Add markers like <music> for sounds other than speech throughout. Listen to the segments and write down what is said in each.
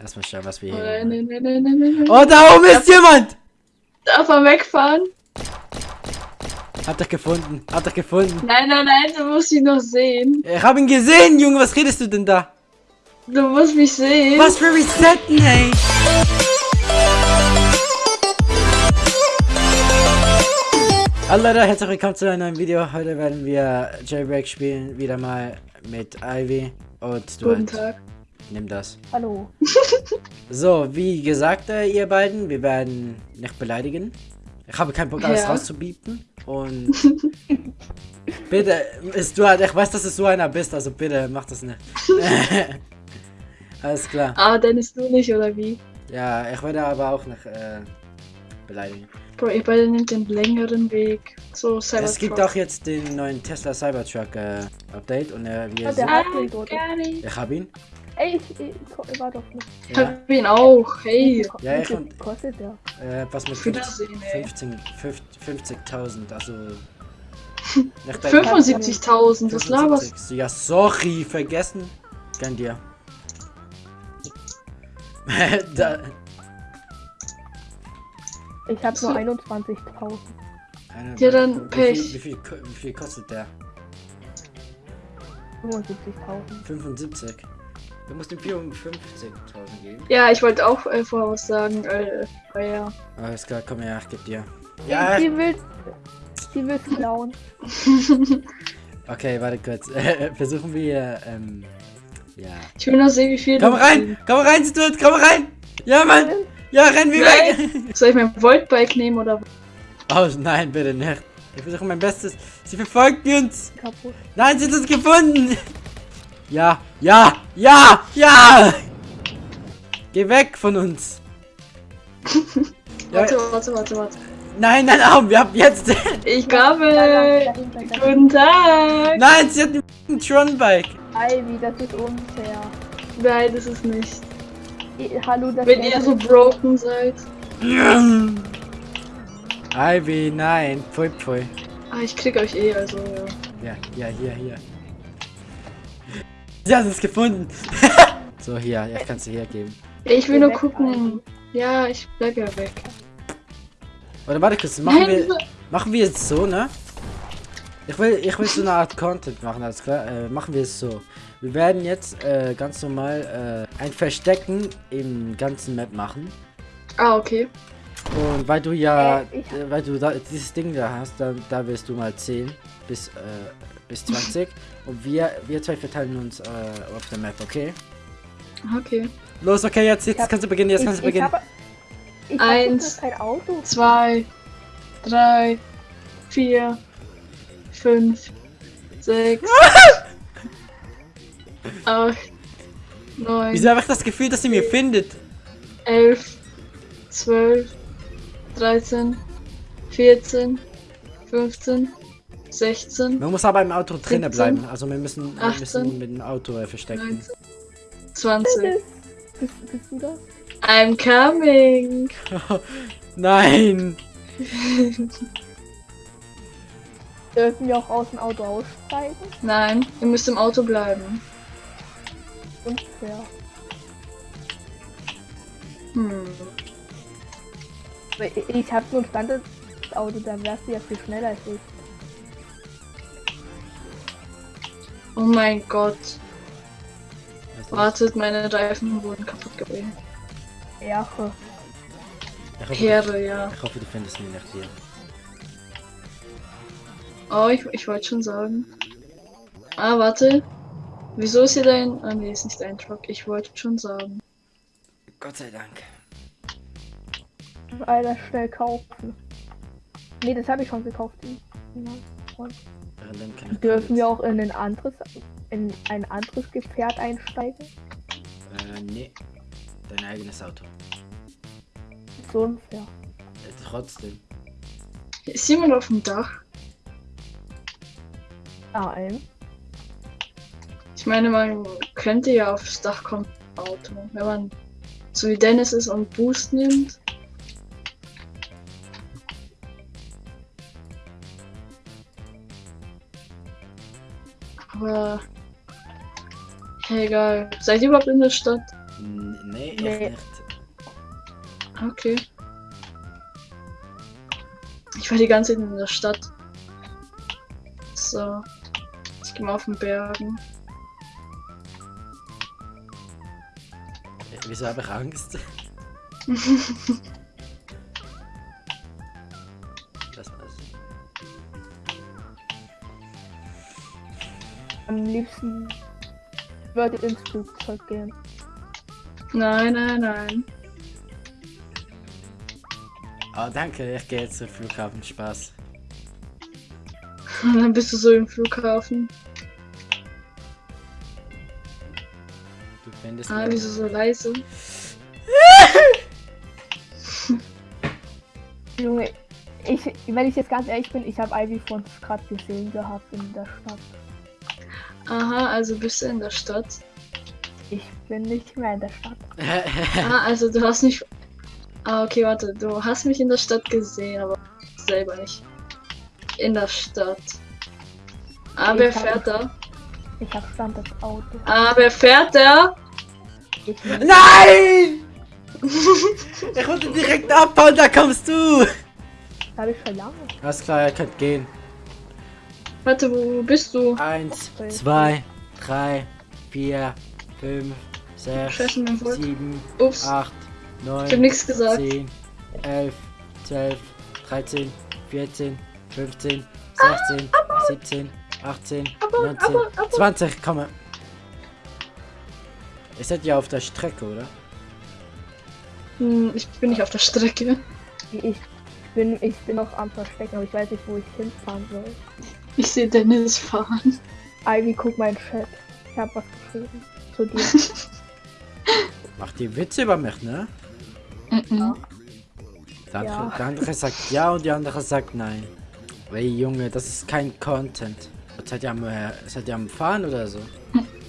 Erstmal schauen, was wir Oh, hier nein, nein, nein, nein, nein. Oh, da oben ist jemand! Darf er wegfahren? Hab dich gefunden. Hab dich gefunden. Nein, nein, nein, du musst ihn noch sehen. Ich hab ihn gesehen, Junge. Was redest du denn da? Du musst mich sehen. Was für Resetten, hey? Hallo Leute, herzlich willkommen zu einem neuen Video. Heute werden wir Jailbreak spielen, wieder mal mit Ivy und du Guten Tag. Nimm das. Hallo. <laughs> So, wie gesagt, äh, ihr beiden, wir werden nicht beleidigen. Ich habe keinen Bock, alles Ja. rauszubiepen. Und <laughs> bitte, ist du halt, ich weiß, dass du so einer bist, also bitte, mach das nicht. <laughs> alles klar. Ah, Dennis, du nicht, oder wie? Ja, ich werde aber auch nicht äh, beleidigen. Bro, ihr beide nehmt den längeren Weg. So, Cybertruck. Es gibt auch jetzt den neuen Tesla Cybertruck äh, Update und äh, wir Ja, sind, ich hab ihn. Ey, ich, ich, ich war doch nicht. Ich Ja, hab ihn auch. Hey. Ja, Wie ich viel und- kostet der? äh, was mit Auf 50 Wiedersehen, ey. 15 50 50.000, also nicht dein- 75.000, was laberst 75. Ja, sorry, vergessen. Gönn dir. <laughs> da, Ich hab nur So. 21.000. eine- Ja, dann wie viel, Pech. Wie viel, wie viel kostet der? 75.000. 75. Du musst ihm 54.000 geben. Ja, ich wollte auch äh, vorher was sagen. Äh, oh ja. Alles klar, komm her, ich geb dir. Ja. Ja, Sie will. Sie will klauen. <laughs> okay, warte kurz. <laughs> Versuchen wir, ähm, ja. Ich will noch sehen, wie viel. Komm rein! Komm rein, Stuart! Komm rein! Ja, Mann! Ja, renn wie weg! <laughs> Soll ich mein Voltbike nehmen oder Oh, nein, bitte nicht. Ich versuche mein Bestes. Sie verfolgt uns! Kaputt. Nein, sie hat uns gefunden! Ja, ja, ja, ja! Geh weg von uns! <laughs> Ja, Warte, warte, warte, warte. nein, nein, Arm, wir haben jetzt. Ich glaube. Guten Tag. Nein, sie hat ein Tron-Bike. Ivy, das ist unfair. Nein, das ist nicht. I- Hallo, das Wenn ihr so broken seid. Ivy, nein. Pfui, pfui. Ah, ich krieg euch eh, also ja. Ja, ja, hier, hier. Sie hat es gefunden. <laughs> so, hier, ich kann sie hier geben. Ich will nur gucken. Ja, ich bleib ja weg. Oder warte kurz, machen Nein, wir, diese- machen wir es so, ne? Ich will, ich will so eine Art Content machen, alles klar. Äh, machen wir es so. Wir werden jetzt äh, ganz normal äh, ein Verstecken im ganzen Map machen. Ah, okay. Und weil du ja, Äh, ich- äh, weil du da, dieses Ding da hast, da, da wirst du mal 10 bis, äh, bis 20. <laughs> Und wir, wir zwei verteilen uns äh, auf der Map, okay? Okay. Los, okay, jetzt, jetzt hab- kannst du beginnen, jetzt ich, kannst du ich beginnen. Ich Eins. habe kein Auto. Zwei, drei, vier, fünf, sechs, <laughs> acht, neun, Wieso habe ich das Gefühl, dass sie mir findet? elf, zwölf, dreizehn, vierzehn, fünfzehn, sechzehn, Man muss aber im Auto drinnen 17, bleiben. Also wir müssen, wir 18, müssen mit dem Auto äh, verstecken. 19, zwanzig. Bist, bist du da? I'm coming. <laughs> Nein! <laughs> Dürfen wir auch aus dem Auto aussteigen? Nein, ihr müsst im Auto bleiben. Unfair. Hm. Ich, ich habe nur ein Standardauto, da wärst du ja viel schneller als ich. Oh mein Gott. Wartet, meine Reifen wurden kaputt gebrochen. Erche. Ich hoffe, Heere, ja. ich hoffe, du findest mich nicht hier. Oh, ich, ich wollte schon sagen. Ah, warte. Wieso ist hier dein... Ah, nee, ist nicht dein Truck. Ich wollte schon sagen. Gott sei Dank. Alter, schnell kaufen. Nee, das habe ich schon gekauft. Ja, Dürfen wir auch in ein anderes, in ein anderes Gefährt einsteigen? Äh, nee. Dein eigenes Auto. So unfair. Äh, trotzdem. Ist jemand auf dem Dach? Nein. Ich meine, man könnte ja aufs Dach kommen. Auto. Wenn man so wie Dennis ist und Boost nimmt. Aber. Egal. Seid ihr überhaupt in der Stadt? N nee, Nee. nicht. Okay. Ich war die ganze Zeit in der Stadt. So. Ich gehe mal auf den Bergen. Äh, Wieso habe ich Angst? <laughs> <laughs> Das war's. Am liebsten würde ich ins Flugzeug gehen. Nein, nein, nein. Oh, danke, ich gehe jetzt zum Flughafen. Spaß. Und <laughs> dann bist du so im Flughafen. Du findest Ah, wieso so leise? <laughs> Junge, ich, wenn ich jetzt ganz ehrlich bin, ich habe Ivy von gerade gesehen gehabt in der Stadt. Aha, also bist du in der Stadt. Ich bin nicht mehr in der Stadt. <laughs> Ah, also du hast nicht. Ah, okay, warte. Du hast mich in der Stadt gesehen, aber selber nicht. In der Stadt. Ah, wer Ich hab- fährt da? Ich habe Stand das Auto. Ah, wer fährt da? Nein! <laughs> ich wollte direkt abhauen, da kommst du! habe ich lange. Alles klar, ihr könnt gehen. Warte, wo, wo bist du? Eins, zwei, drei, vier, fünf, sechs, sieben, Ups, acht, ich hab neun, nichts gesagt. 10, 11, 12, 13, 14, 15, 16, 17, 18, 19, aber, aber. 20, komm mal. Ihr seid ja auf der Strecke, oder? Hm, ich bin nicht auf der Strecke. Ich bin, ich bin noch am Verstecken, aber ich weiß nicht, wo ich hinfahren soll. Ich sehe Dennis fahren. Ivy, guck meinen Chat. Ich habe was geschrieben zu dir. <laughs> Macht die Witze über mich, ne? Mhm. Der andere, Ja. der andere sagt ja und die andere sagt nein. Ey Junge, das ist kein Content. Seid ihr am, äh, seid ihr am Fahren oder so?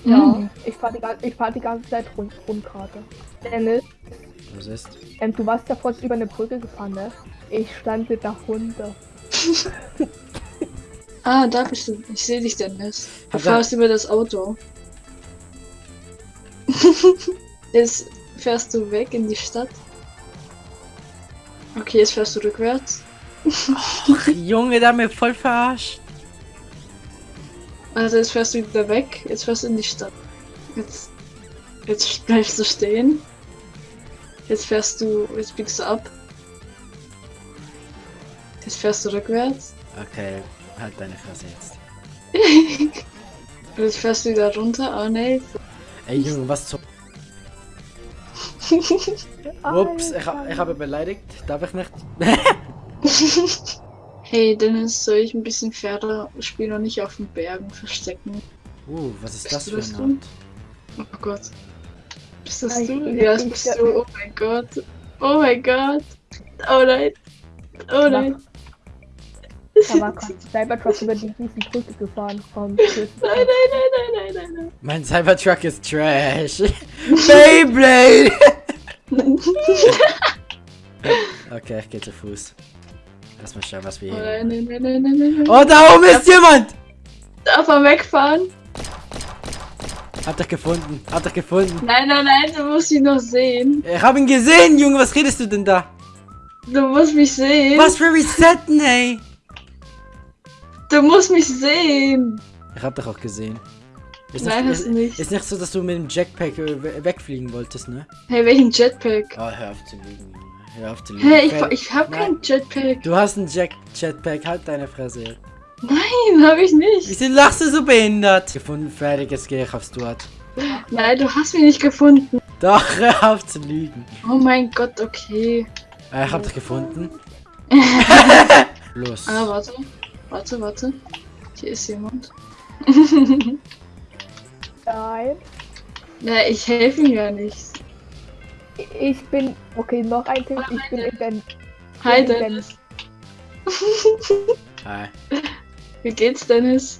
ja, Mhm. ich fahre die, fahr die ganze Zeit rund, Rundkarte. Dennis, Was ist? ähm, du warst ja vorhin über eine Brücke gefahren, ne? Ich stand mit der Hunde. <laughs> Ah, da bist du. Ich sehe dich, Dennis. Du Hat er- fährst über das Auto. <laughs> jetzt fährst du weg in die Stadt. Okay, jetzt fährst du rückwärts. Ach, Junge, hat mir voll verarscht. Also jetzt fährst du wieder weg. Jetzt fährst du in die Stadt. Jetzt, jetzt bleibst du stehen. Jetzt fährst du, jetzt biegst du ab. Jetzt fährst du rückwärts. Okay, halt deine Fresse jetzt. Jetzt fährst du wieder runter. Oh ne. Ey Junge, was zum... <laughs> Ups, ich, ha- ich habe beleidigt. Darf ich nicht? <laughs> Hey Dennis, soll ich ein bisschen Pferde spielen und nicht auf den Bergen verstecken? Uh, was ist Bist das für das du? Art? Oh Gott. Bist das du? Ja, das bist du. Oh mein Gott. Oh mein Gott. Oh nein. Oh nein. Gerade <laughs> Cybertruck über die riesen Brücke gefahren vom Schiff. Nein, nein, nein, nein, nein, nein, Mein Cybertruck ist Trash. <laughs> Beyblade! nein. <laughs> Okay, ich gehe zu Fuß. Lass mal schauen, was wir Oh hier nein, nein, nein, nein, nein, nein, nein. Oh, da oben ist jemand! Darf er wegfahren? Hab dich gefunden, hab dich gefunden. Nein, nein, nein, du musst ihn noch sehen. Ich hab ihn gesehen, Junge, was redest du denn da? Du musst mich sehen. Was für Resetten, ey? Du musst mich sehen. Ich hab dich auch gesehen. Ist Nein, nicht, hast ist, du nicht. ist nicht so, dass du mit dem Jetpack we- wegfliegen wolltest, ne? Hey, welchen Jetpack? Oh, hör auf zu lügen. Hör auf zu lügen. Hey, ich, ich hab Nein. keinen Jetpack. Du hast einen Jet Jetpack, halt deine Fresse. Nein, hab ich nicht. Wieso lachst du so behindert? Gefunden, fertig, jetzt gehe ich aufs Stuart. Nein, du hast mich nicht gefunden. Doch, <laughs> hör auf zu lügen. Oh mein Gott, okay. Äh, ich hab dich gefunden. <laughs> Los. Ah, warte. Warte, warte. Hier ist jemand. <laughs> Nein. Na, ich helfe ihm ja nicht. Ich bin. Okay, noch ein Tipp. Ich bin in den. Hi, Dennis. Hi. <laughs> Wie geht's, Dennis?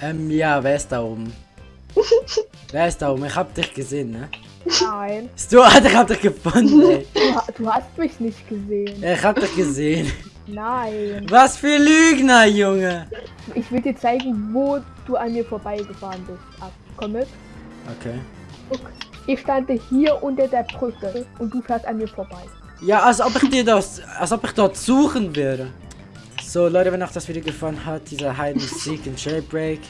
Ähm, ja, wer ist da oben? <laughs> wer ist da oben? Ich hab dich gesehen, ne? Nein. <laughs> Stuart, ich hab dich gefunden, ey. <laughs> Du, du hast mich nicht gesehen. Ich hab dich gesehen. Nein. Was für Lügner, Junge. Ich will dir zeigen, wo du an mir vorbeigefahren bist. Ab. Komm mit. Okay. Ich stand hier unter der Brücke und du fährst an mir vorbei. Ja, als ob ich dir das, als ob ich dort suchen würde. So, Leute, wenn euch das Video gefallen hat, dieser Hide and Seek in Jailbreak,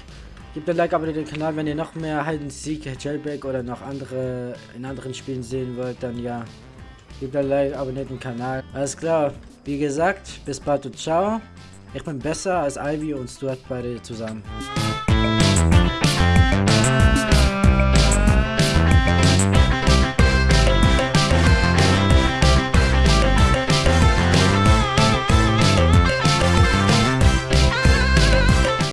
gebt ein Like, abonniert den Kanal, wenn ihr noch mehr Hide and Seek, Jailbreak oder noch andere in anderen Spielen sehen wollt, dann ja, gebt ein Like, abonniert den Kanal. Alles klar, wie gesagt, bis bald und ciao. Ich bin besser als Ivy und Stuart beide zusammen.